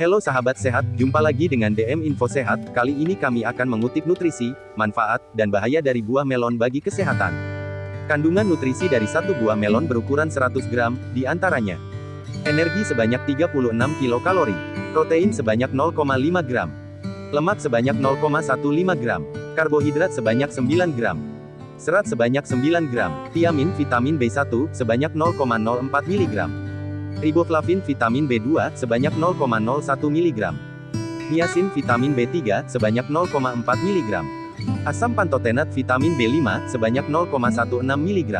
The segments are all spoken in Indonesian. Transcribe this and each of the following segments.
Halo sahabat sehat, jumpa lagi dengan DM Info Sehat. Kali ini kami akan mengutip nutrisi, manfaat, dan bahaya dari buah melon bagi kesehatan. Kandungan nutrisi dari satu buah melon berukuran 100 gram, di antaranya energi sebanyak 36 kilokalori, protein sebanyak 0,5 gram, lemak sebanyak 0,15 gram, karbohidrat sebanyak 9 gram, serat sebanyak 9 gram, tiamin vitamin B1 sebanyak 0,04 mg, riboflavin vitamin B2 sebanyak 0,01 mg, niacin vitamin B3 sebanyak 0,4 mg, asam pantotenat vitamin B5 sebanyak 0,16 mg,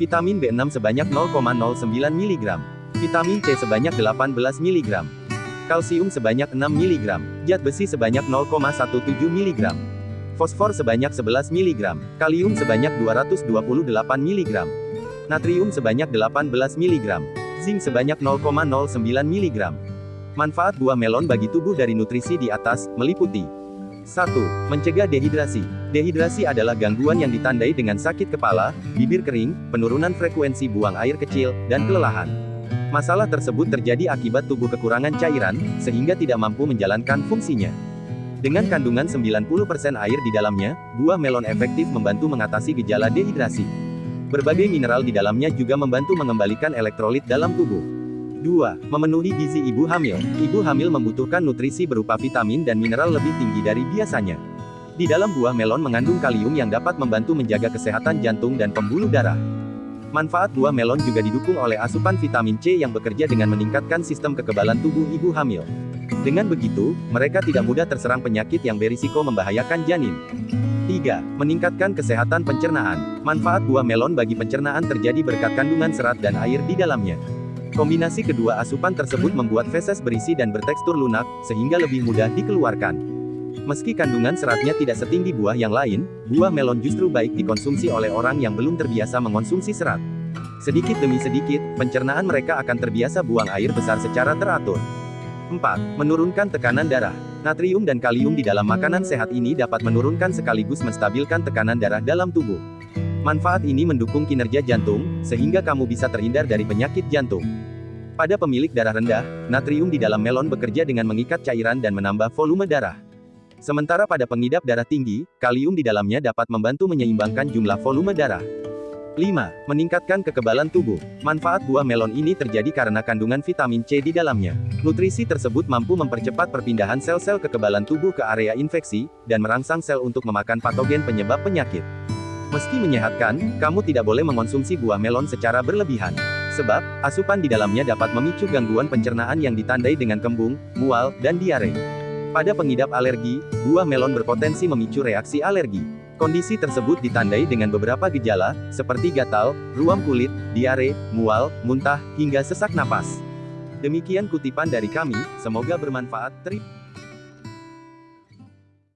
vitamin B6 sebanyak 0,09 mg, vitamin C sebanyak 18 mg, kalsium sebanyak 6 mg, zat besi sebanyak 0,17 mg, fosfor sebanyak 11 mg, kalium sebanyak 228 mg, natrium sebanyak 18 mg, zinc sebanyak 0,09 mg. Manfaat buah melon bagi tubuh dari nutrisi di atas, meliputi 1. Mencegah dehidrasi. Dehidrasi adalah gangguan yang ditandai dengan sakit kepala, bibir kering, penurunan frekuensi buang air kecil, dan kelelahan. Masalah tersebut terjadi akibat tubuh kekurangan cairan, sehingga tidak mampu menjalankan fungsinya. Dengan kandungan 90% air di dalamnya, buah melon efektif membantu mengatasi gejala dehidrasi. Berbagai mineral di dalamnya juga membantu mengembalikan elektrolit dalam tubuh. 2. Memenuhi gizi ibu hamil. Ibu hamil membutuhkan nutrisi berupa vitamin dan mineral lebih tinggi dari biasanya. Di dalam buah melon mengandung kalium yang dapat membantu menjaga kesehatan jantung dan pembuluh darah. Manfaat buah melon juga didukung oleh asupan vitamin C yang bekerja dengan meningkatkan sistem kekebalan tubuh ibu hamil. Dengan begitu, mereka tidak mudah terserang penyakit yang berisiko membahayakan janin. 3. Meningkatkan kesehatan pencernaan. Manfaat buah melon bagi pencernaan terjadi berkat kandungan serat dan air di dalamnya. Kombinasi kedua asupan tersebut membuat feses berisi dan bertekstur lunak, sehingga lebih mudah dikeluarkan. Meski kandungan seratnya tidak setinggi buah yang lain, buah melon justru baik dikonsumsi oleh orang yang belum terbiasa mengonsumsi serat. Sedikit demi sedikit, pencernaan mereka akan terbiasa buang air besar secara teratur. 4. Menurunkan tekanan darah. Natrium dan kalium di dalam makanan sehat ini dapat menurunkan sekaligus menstabilkan tekanan darah dalam tubuh. Manfaat ini mendukung kinerja jantung, sehingga kamu bisa terhindar dari penyakit jantung. Pada pemilik darah rendah, natrium di dalam melon bekerja dengan mengikat cairan dan menambah volume darah. Sementara pada pengidap darah tinggi, kalium di dalamnya dapat membantu menyeimbangkan jumlah volume darah. 5. Meningkatkan kekebalan tubuh. Manfaat buah melon ini terjadi karena kandungan vitamin C di dalamnya. Nutrisi tersebut mampu mempercepat perpindahan sel-sel kekebalan tubuh ke area infeksi, dan merangsang sel untuk memakan patogen penyebab penyakit. Meski menyehatkan, kamu tidak boleh mengonsumsi buah melon secara berlebihan. Sebab, asupan di dalamnya dapat memicu gangguan pencernaan yang ditandai dengan kembung, mual, dan diare. Pada pengidap alergi, buah melon berpotensi memicu reaksi alergi. Kondisi tersebut ditandai dengan beberapa gejala, seperti gatal, ruam kulit, diare, mual, muntah, hingga sesak napas. Demikian kutipan dari kami, semoga bermanfaat. Terima